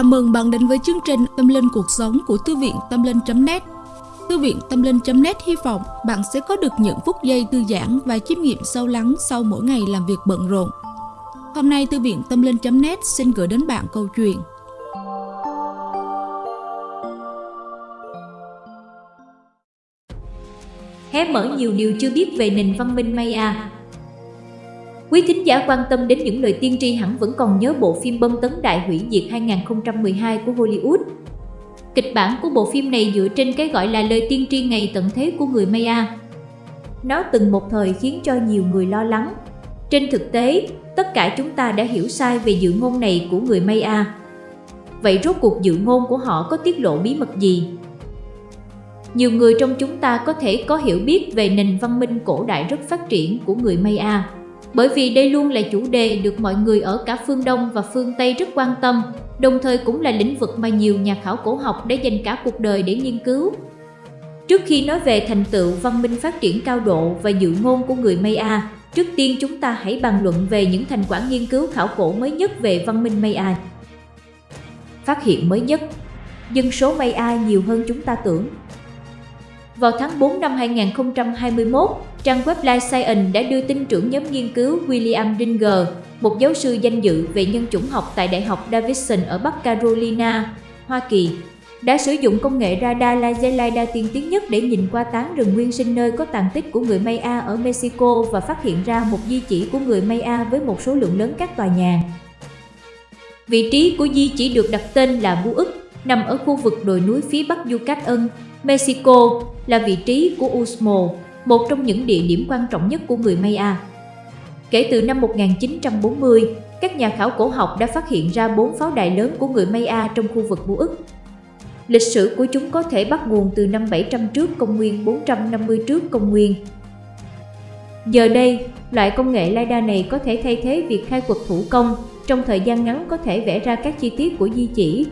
Chào mừng bạn đến với chương trình Tâm Linh Cuộc Sống của Thư viện Tâm Linh.net Thư viện Tâm Linh.net hy vọng bạn sẽ có được những phút giây thư giãn và chiêm nghiệm sâu lắng sau mỗi ngày làm việc bận rộn. Hôm nay, Thư viện Tâm Linh.net xin gửi đến bạn câu chuyện. Hé mở nhiều điều chưa biết về nền văn minh Maya. Quý thính giả quan tâm đến những lời tiên tri hẳn vẫn còn nhớ bộ phim bom tấn đại hủy diệt 2012 của Hollywood. Kịch bản của bộ phim này dựa trên cái gọi là lời tiên tri ngày tận thế của người Maya. Nó từng một thời khiến cho nhiều người lo lắng. Trên thực tế, tất cả chúng ta đã hiểu sai về dự ngôn này của người Maya. Vậy rốt cuộc dự ngôn của họ có tiết lộ bí mật gì? Nhiều người trong chúng ta có thể có hiểu biết về nền văn minh cổ đại rất phát triển của người Maya bởi vì đây luôn là chủ đề được mọi người ở cả phương Đông và phương Tây rất quan tâm, đồng thời cũng là lĩnh vực mà nhiều nhà khảo cổ học đã dành cả cuộc đời để nghiên cứu. Trước khi nói về thành tựu văn minh phát triển cao độ và dự ngôn của người Maya, trước tiên chúng ta hãy bàn luận về những thành quả nghiên cứu khảo cổ mới nhất về văn minh Maya. Phát hiện mới nhất Dân số Maya nhiều hơn chúng ta tưởng vào tháng 4 năm 2021, trang web Life Science đã đưa tin trưởng nhóm nghiên cứu William Dinger, một giáo sư danh dự về nhân chủng học tại Đại học Davidson ở Bắc Carolina, Hoa Kỳ, đã sử dụng công nghệ radar laser LiDAR tiên tiến nhất để nhìn qua tán rừng nguyên sinh nơi có tàn tích của người Maya ở Mexico và phát hiện ra một di chỉ của người Maya với một số lượng lớn các tòa nhà. Vị trí của di chỉ được đặt tên là Bu ức, nằm ở khu vực đồi núi phía bắc Yucatan, Mexico là vị trí của Usmo, một trong những địa điểm quan trọng nhất của người Maya. Kể từ năm 1940, các nhà khảo cổ học đã phát hiện ra bốn pháo đài lớn của người Maya trong khu vực Bú ức. Lịch sử của chúng có thể bắt nguồn từ năm 700 trước công nguyên 450 trước công nguyên. Giờ đây, loại công nghệ LiDAR này có thể thay thế việc khai quật thủ công, trong thời gian ngắn có thể vẽ ra các chi tiết của di chỉ,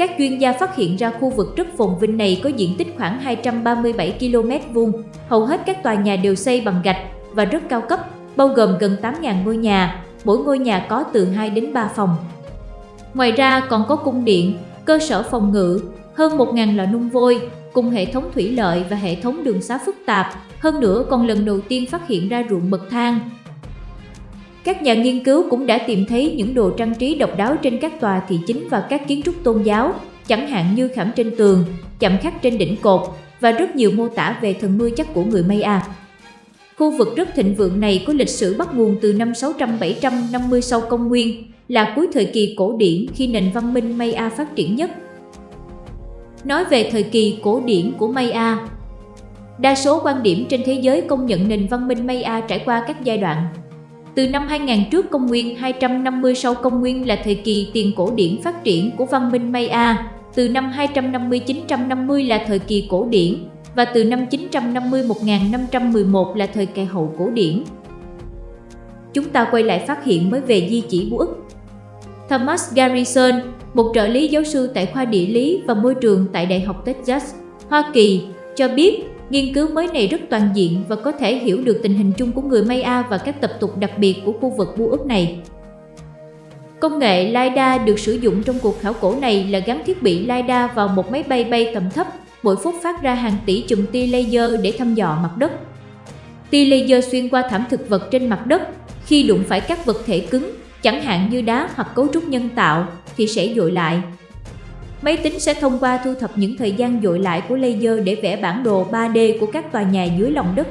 các chuyên gia phát hiện ra khu vực rất phồn vinh này có diện tích khoảng 237 km vuông. Hầu hết các tòa nhà đều xây bằng gạch và rất cao cấp, bao gồm gần 8.000 ngôi nhà, mỗi ngôi nhà có từ 2 đến 3 phòng. Ngoài ra còn có cung điện, cơ sở phòng ngự, hơn 1.000 lò nung vôi, cùng hệ thống thủy lợi và hệ thống đường xá phức tạp. Hơn nữa còn lần đầu tiên phát hiện ra ruộng bậc thang, các nhà nghiên cứu cũng đã tìm thấy những đồ trang trí độc đáo trên các tòa thị chính và các kiến trúc tôn giáo, chẳng hạn như khảm trên tường, chạm khắc trên đỉnh cột và rất nhiều mô tả về thần nuôi chắc của người Maya. Khu vực rất thịnh vượng này có lịch sử bắt nguồn từ năm 600-750 sau công nguyên, là cuối thời kỳ cổ điển khi nền văn minh Maya phát triển nhất. Nói về thời kỳ cổ điển của Maya, đa số quan điểm trên thế giới công nhận nền văn minh Maya trải qua các giai đoạn từ năm 2000 trước công nguyên 250 sau công nguyên là thời kỳ tiền cổ điển phát triển của văn minh Maya, từ năm 250-950 là thời kỳ cổ điển và từ năm 950-1511 là thời kỳ hậu cổ điển. Chúng ta quay lại phát hiện mới về di chỉ của ức. Thomas Garrison, một trợ lý giáo sư tại khoa địa lý và môi trường tại Đại học Texas, Hoa Kỳ, cho biết Nghiên cứu mới này rất toàn diện và có thể hiểu được tình hình chung của người Maya và các tập tục đặc biệt của khu vực Bu ước này. Công nghệ LiDAR được sử dụng trong cuộc khảo cổ này là gắn thiết bị LiDAR vào một máy bay bay tầm thấp, mỗi phút phát ra hàng tỷ chùm tia laser để thăm dò mặt đất. Tia laser xuyên qua thảm thực vật trên mặt đất, khi đụng phải các vật thể cứng, chẳng hạn như đá hoặc cấu trúc nhân tạo, thì sẽ dội lại, Máy tính sẽ thông qua thu thập những thời gian dội lại của laser để vẽ bản đồ 3D của các tòa nhà dưới lòng đất.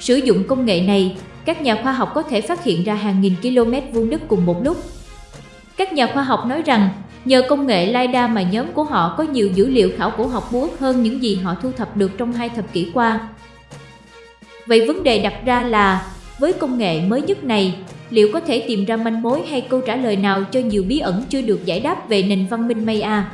Sử dụng công nghệ này, các nhà khoa học có thể phát hiện ra hàng nghìn km vuông đất cùng một lúc. Các nhà khoa học nói rằng, nhờ công nghệ LiDAR mà nhóm của họ có nhiều dữ liệu khảo cổ học bú hơn những gì họ thu thập được trong hai thập kỷ qua. Vậy vấn đề đặt ra là, với công nghệ mới nhất này, liệu có thể tìm ra manh mối hay câu trả lời nào cho nhiều bí ẩn chưa được giải đáp về nền văn minh Maya?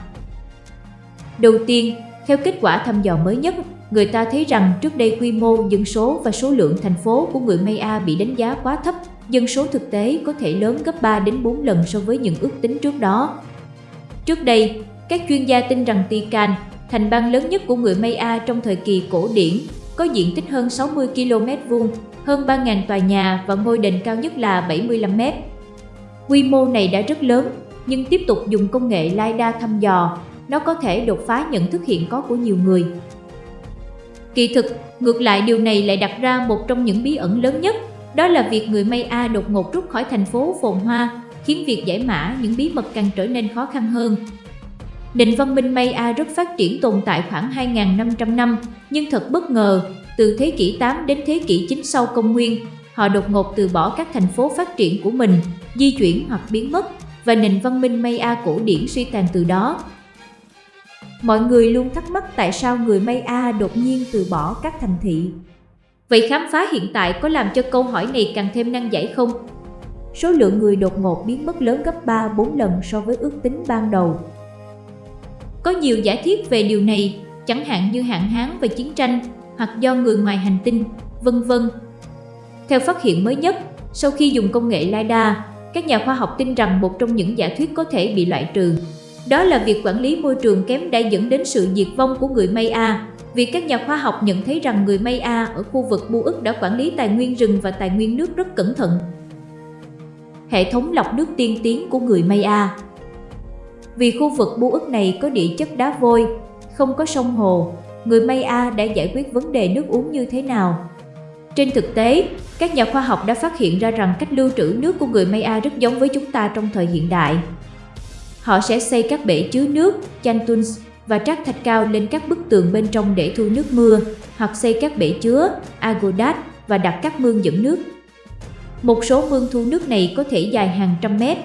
Đầu tiên, theo kết quả thăm dò mới nhất, người ta thấy rằng trước đây quy mô dân số và số lượng thành phố của người Maya bị đánh giá quá thấp, dân số thực tế có thể lớn gấp 3 đến 4 lần so với những ước tính trước đó. Trước đây, các chuyên gia tin rằng Tican, thành bang lớn nhất của người Maya trong thời kỳ cổ điển, có diện tích hơn 60 km vuông hơn 3.000 tòa nhà và ngôi đền cao nhất là 75 mét. Quy mô này đã rất lớn, nhưng tiếp tục dùng công nghệ LiDAR thăm dò, nó có thể đột phá nhận thức hiện có của nhiều người. Kỳ thực, ngược lại điều này lại đặt ra một trong những bí ẩn lớn nhất, đó là việc người Maya đột ngột rút khỏi thành phố phồn hoa, khiến việc giải mã những bí mật càng trở nên khó khăn hơn. Nền văn minh Maya rất phát triển tồn tại khoảng 2.500 năm, nhưng thật bất ngờ, từ thế kỷ 8 đến thế kỷ 9 sau công nguyên, họ đột ngột từ bỏ các thành phố phát triển của mình, di chuyển hoặc biến mất, và nền văn minh Maya cổ điển suy tàn từ đó. Mọi người luôn thắc mắc tại sao người Maya đột nhiên từ bỏ các thành thị. Vậy khám phá hiện tại có làm cho câu hỏi này càng thêm năng giải không? Số lượng người đột ngột biến mất lớn gấp 3-4 lần so với ước tính ban đầu. Có nhiều giả thiết về điều này, chẳng hạn như hạn hán và chiến tranh, hoặc do người ngoài hành tinh, vân vân. Theo phát hiện mới nhất, sau khi dùng công nghệ LiDAR, các nhà khoa học tin rằng một trong những giả thuyết có thể bị loại trừ. Đó là việc quản lý môi trường kém đã dẫn đến sự diệt vong của người Maya, vì các nhà khoa học nhận thấy rằng người Maya ở khu vực Bu ức đã quản lý tài nguyên rừng và tài nguyên nước rất cẩn thận. Hệ thống lọc nước tiên tiến của người Maya Vì khu vực Bu ức này có địa chất đá vôi, không có sông hồ, người Maya đã giải quyết vấn đề nước uống như thế nào? Trên thực tế, các nhà khoa học đã phát hiện ra rằng cách lưu trữ nước của người Maya rất giống với chúng ta trong thời hiện đại. Họ sẽ xây các bể chứa nước, chantuns và trát thạch cao lên các bức tường bên trong để thu nước mưa, hoặc xây các bể chứa, agodat và đặt các mương dẫn nước. Một số mương thu nước này có thể dài hàng trăm mét.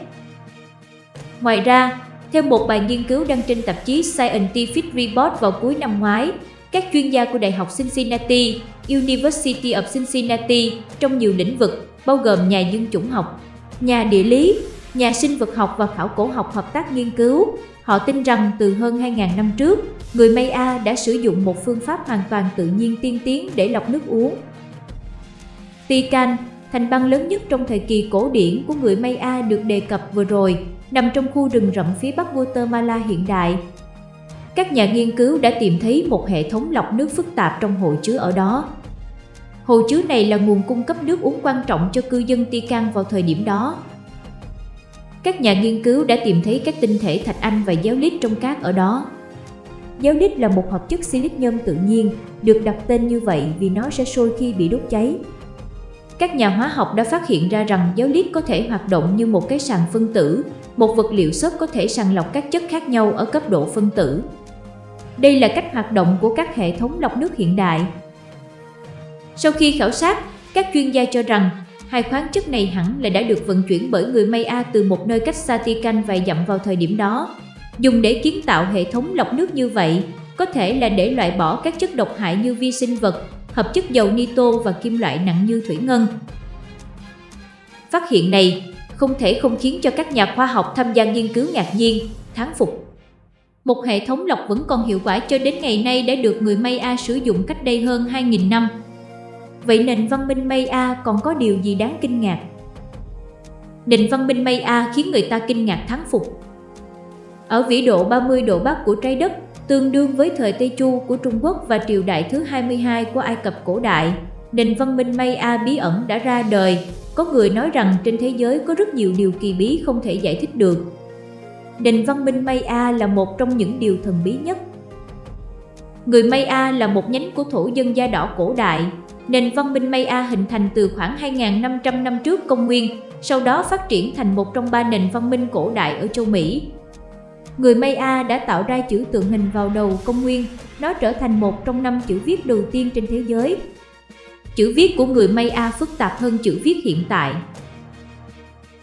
Ngoài ra, theo một bài nghiên cứu đăng trên tạp chí Scientific Report vào cuối năm ngoái, các chuyên gia của Đại học Cincinnati, University of Cincinnati trong nhiều lĩnh vực, bao gồm nhà dân chủng học, nhà địa lý, nhà sinh vật học và khảo cổ học hợp tác nghiên cứu. Họ tin rằng từ hơn 2.000 năm trước, người Maya đã sử dụng một phương pháp hoàn toàn tự nhiên tiên tiến để lọc nước uống. Tican, thành bang lớn nhất trong thời kỳ cổ điển của người Maya được đề cập vừa rồi, nằm trong khu rừng rậm phía bắc Guatemala hiện đại. Các nhà nghiên cứu đã tìm thấy một hệ thống lọc nước phức tạp trong hồ chứa ở đó. Hồ chứa này là nguồn cung cấp nước uống quan trọng cho cư dân Tican vào thời điểm đó. Các nhà nghiên cứu đã tìm thấy các tinh thể thạch anh và giáo lít trong cát ở đó. Giáo lít là một hợp chất silic nhôm tự nhiên, được đặt tên như vậy vì nó sẽ sôi khi bị đốt cháy. Các nhà hóa học đã phát hiện ra rằng giáo lít có thể hoạt động như một cái sàn phân tử, một vật liệu xốp có thể sàng lọc các chất khác nhau ở cấp độ phân tử. Đây là cách hoạt động của các hệ thống lọc nước hiện đại. Sau khi khảo sát, các chuyên gia cho rằng hai khoáng chất này hẳn là đã được vận chuyển bởi người Maya từ một nơi cách Satikan vài dặm vào thời điểm đó. Dùng để kiến tạo hệ thống lọc nước như vậy, có thể là để loại bỏ các chất độc hại như vi sinh vật, hợp chất dầu nitô và kim loại nặng như thủy ngân. Phát hiện này không thể không khiến cho các nhà khoa học tham gia nghiên cứu ngạc nhiên, thán phục. Một hệ thống lọc vẫn còn hiệu quả cho đến ngày nay đã được người Maya sử dụng cách đây hơn 2.000 năm. Vậy nền văn minh Maya còn có điều gì đáng kinh ngạc? Nền văn minh Maya khiến người ta kinh ngạc thán phục. Ở vĩ độ 30 độ Bắc của trái đất, tương đương với thời Tây Chu của Trung Quốc và triều đại thứ 22 của Ai Cập cổ đại, nền văn minh Maya bí ẩn đã ra đời. Có người nói rằng trên thế giới có rất nhiều điều kỳ bí không thể giải thích được. Nền văn minh Maya là một trong những điều thần bí nhất. Người Maya là một nhánh của thổ dân da đỏ cổ đại, Nền văn minh Maya hình thành từ khoảng 2.500 năm trước công nguyên, sau đó phát triển thành một trong ba nền văn minh cổ đại ở châu Mỹ. Người Maya đã tạo ra chữ tượng hình vào đầu công nguyên, nó trở thành một trong năm chữ viết đầu tiên trên thế giới. Chữ viết của người Maya phức tạp hơn chữ viết hiện tại.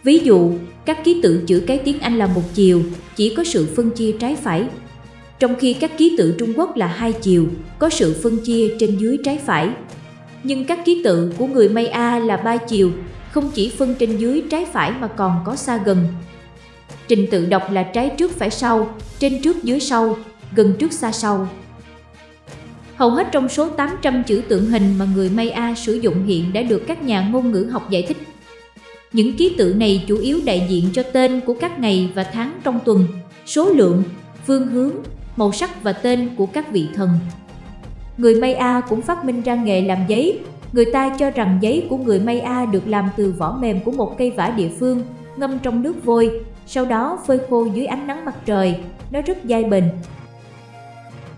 Ví dụ, các ký tự chữ cái tiếng Anh là một chiều, chỉ có sự phân chia trái phải. Trong khi các ký tự Trung Quốc là hai chiều, có sự phân chia trên dưới trái phải nhưng các ký tự của người Maya là ba chiều, không chỉ phân trên dưới trái phải mà còn có xa gần. Trình tự đọc là trái trước phải sau, trên trước dưới sau, gần trước xa sau. Hầu hết trong số 800 chữ tượng hình mà người Maya sử dụng hiện đã được các nhà ngôn ngữ học giải thích. Những ký tự này chủ yếu đại diện cho tên của các ngày và tháng trong tuần, số lượng, phương hướng, màu sắc và tên của các vị thần. Người Maya cũng phát minh ra nghề làm giấy. Người ta cho rằng giấy của người Maya được làm từ vỏ mềm của một cây vả địa phương, ngâm trong nước vôi, sau đó phơi khô dưới ánh nắng mặt trời, nó rất dai bền.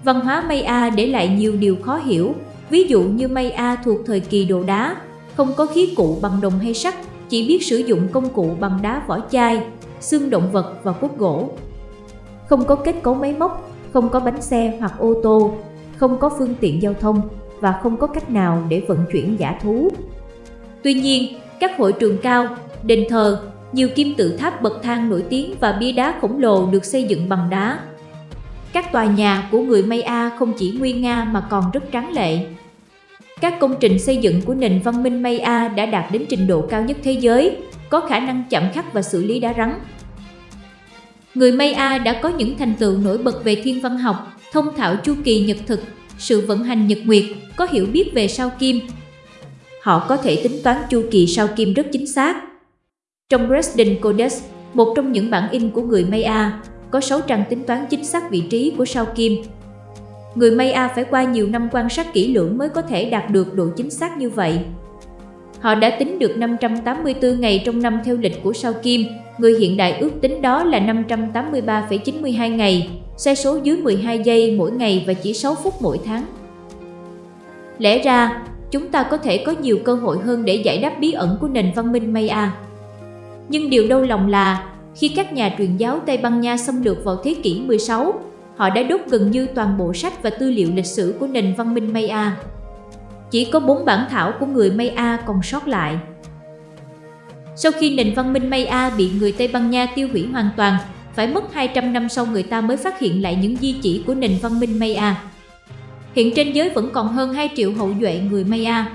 Văn hóa Maya để lại nhiều điều khó hiểu, ví dụ như Maya thuộc thời kỳ đồ đá, không có khí cụ bằng đồng hay sắt, chỉ biết sử dụng công cụ bằng đá vỏ chai, xương động vật và cốt gỗ. Không có kết cấu máy móc, không có bánh xe hoặc ô tô, không có phương tiện giao thông và không có cách nào để vận chuyển giả thú. Tuy nhiên, các hội trường cao, đền thờ, nhiều kim tự tháp bậc thang nổi tiếng và bia đá khổng lồ được xây dựng bằng đá. Các tòa nhà của người Maya không chỉ nguy nga mà còn rất tráng lệ. Các công trình xây dựng của nền văn minh Maya đã đạt đến trình độ cao nhất thế giới, có khả năng chạm khắc và xử lý đá rắn. Người Maya đã có những thành tựu nổi bật về thiên văn học, thông thạo chu kỳ nhật thực, sự vận hành nhật nguyệt, có hiểu biết về sao kim. Họ có thể tính toán chu kỳ sao kim rất chính xác. Trong Dresden Codex, một trong những bản in của người Maya, có 6 trang tính toán chính xác vị trí của sao kim. Người Maya phải qua nhiều năm quan sát kỹ lưỡng mới có thể đạt được độ chính xác như vậy. Họ đã tính được 584 ngày trong năm theo lịch của sao kim, người hiện đại ước tính đó là 583,92 ngày, sai số dưới 12 giây mỗi ngày và chỉ 6 phút mỗi tháng. Lẽ ra, chúng ta có thể có nhiều cơ hội hơn để giải đáp bí ẩn của nền văn minh Maya. Nhưng điều đau lòng là, khi các nhà truyền giáo Tây Ban Nha xâm lược vào thế kỷ 16, họ đã đốt gần như toàn bộ sách và tư liệu lịch sử của nền văn minh Maya. Chỉ có bốn bản thảo của người Maya còn sót lại. Sau khi nền văn minh Maya bị người Tây Ban Nha tiêu hủy hoàn toàn, phải mất 200 năm sau người ta mới phát hiện lại những di chỉ của nền văn minh Maya. Hiện trên giới vẫn còn hơn 2 triệu hậu duệ người Maya.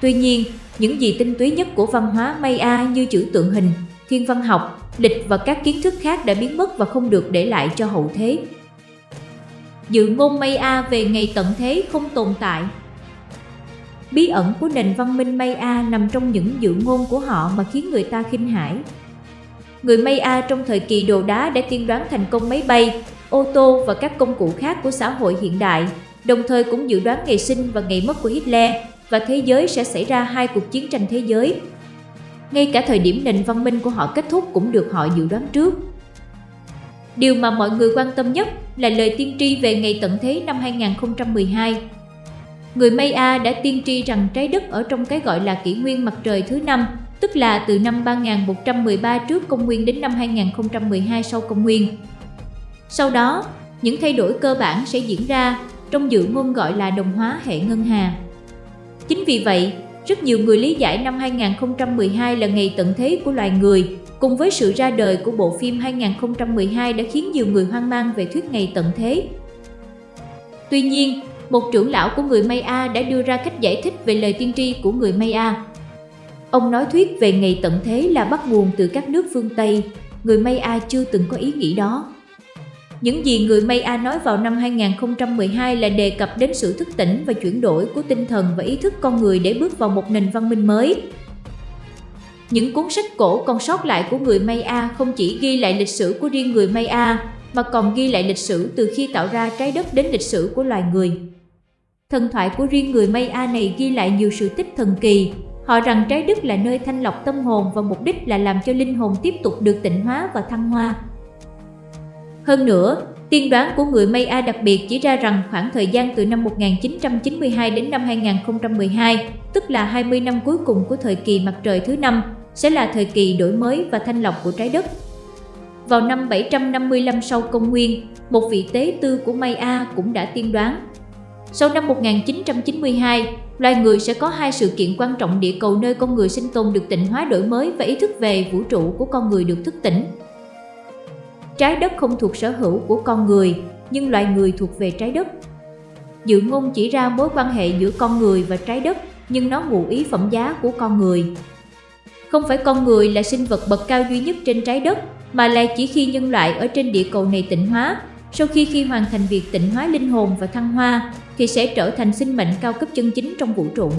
Tuy nhiên, những gì tinh túy nhất của văn hóa Maya như chữ tượng hình, thiên văn học, lịch và các kiến thức khác đã biến mất và không được để lại cho hậu thế. Dự ngôn Maya về ngày tận thế không tồn tại. Bí ẩn của nền văn minh Maya nằm trong những dự ngôn của họ mà khiến người ta khinh hãi. Người Maya trong thời kỳ đồ đá đã tiên đoán thành công máy bay, ô tô và các công cụ khác của xã hội hiện đại, đồng thời cũng dự đoán ngày sinh và ngày mất của Hitler và thế giới sẽ xảy ra hai cuộc chiến tranh thế giới. Ngay cả thời điểm nền văn minh của họ kết thúc cũng được họ dự đoán trước. Điều mà mọi người quan tâm nhất là lời tiên tri về ngày tận thế năm 2012. Người Maya đã tiên tri rằng trái đất ở trong cái gọi là kỷ nguyên mặt trời thứ năm, tức là từ năm 3113 trước công nguyên đến năm 2012 sau công nguyên. Sau đó, những thay đổi cơ bản sẽ diễn ra trong dự ngôn gọi là đồng hóa hệ ngân hà. Chính vì vậy, rất nhiều người lý giải năm 2012 là ngày tận thế của loài người, cùng với sự ra đời của bộ phim 2012 đã khiến nhiều người hoang mang về thuyết ngày tận thế. Tuy nhiên, một trưởng lão của người Maya đã đưa ra cách giải thích về lời tiên tri của người Maya. Ông nói thuyết về ngày tận thế là bắt nguồn từ các nước phương Tây, người Maya chưa từng có ý nghĩ đó. Những gì người Maya nói vào năm 2012 là đề cập đến sự thức tỉnh và chuyển đổi của tinh thần và ý thức con người để bước vào một nền văn minh mới. Những cuốn sách cổ còn sót lại của người Maya không chỉ ghi lại lịch sử của riêng người Maya, mà còn ghi lại lịch sử từ khi tạo ra trái đất đến lịch sử của loài người. Thần thoại của riêng người Maya này ghi lại nhiều sự tích thần kỳ. Họ rằng trái đất là nơi thanh lọc tâm hồn và mục đích là làm cho linh hồn tiếp tục được tịnh hóa và thăng hoa. Hơn nữa, tiên đoán của người Maya đặc biệt chỉ ra rằng khoảng thời gian từ năm 1992 đến năm 2012, tức là 20 năm cuối cùng của thời kỳ mặt trời thứ năm, sẽ là thời kỳ đổi mới và thanh lọc của trái đất. Vào năm 755 sau công nguyên, một vị tế tư của Maya cũng đã tiên đoán. Sau năm 1992, loài người sẽ có hai sự kiện quan trọng địa cầu nơi con người sinh tồn được tịnh hóa đổi mới và ý thức về vũ trụ của con người được thức tỉnh. Trái đất không thuộc sở hữu của con người, nhưng loài người thuộc về trái đất. Dự ngôn chỉ ra mối quan hệ giữa con người và trái đất, nhưng nó ngụ ý phẩm giá của con người. Không phải con người là sinh vật bậc cao duy nhất trên trái đất, mà là chỉ khi nhân loại ở trên địa cầu này tịnh hóa, sau khi khi hoàn thành việc tịnh hóa linh hồn và thăng hoa, thì sẽ trở thành sinh mệnh cao cấp chân chính trong vũ trụ.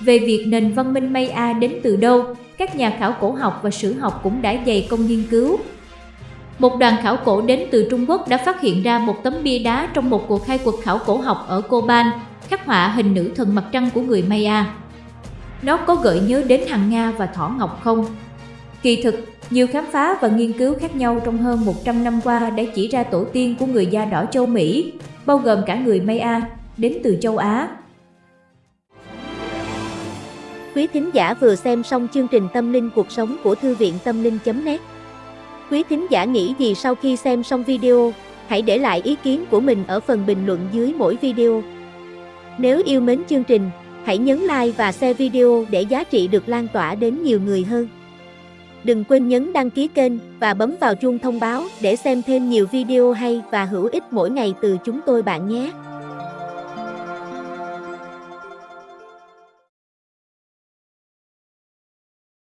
Về việc nền văn minh Maya đến từ đâu, các nhà khảo cổ học và sử học cũng đã dày công nghiên cứu, một đoàn khảo cổ đến từ Trung Quốc đã phát hiện ra một tấm bia đá trong một cuộc khai quật khảo cổ học ở Coban, khắc họa hình nữ thần mặt trăng của người Maya. Nó có gợi nhớ đến Hằng Nga và Thỏ Ngọc không? Kỳ thực, Nhiều khám phá và nghiên cứu khác nhau trong hơn 100 năm qua đã chỉ ra tổ tiên của người da đỏ châu Mỹ, bao gồm cả người Maya, đến từ châu Á. Quý thính giả vừa xem xong chương trình Tâm linh cuộc sống của Thư viện Tâm linh.net Quý thính giả nghĩ gì sau khi xem xong video? Hãy để lại ý kiến của mình ở phần bình luận dưới mỗi video. Nếu yêu mến chương trình, hãy nhấn like và share video để giá trị được lan tỏa đến nhiều người hơn. Đừng quên nhấn đăng ký kênh và bấm vào chuông thông báo để xem thêm nhiều video hay và hữu ích mỗi ngày từ chúng tôi bạn nhé.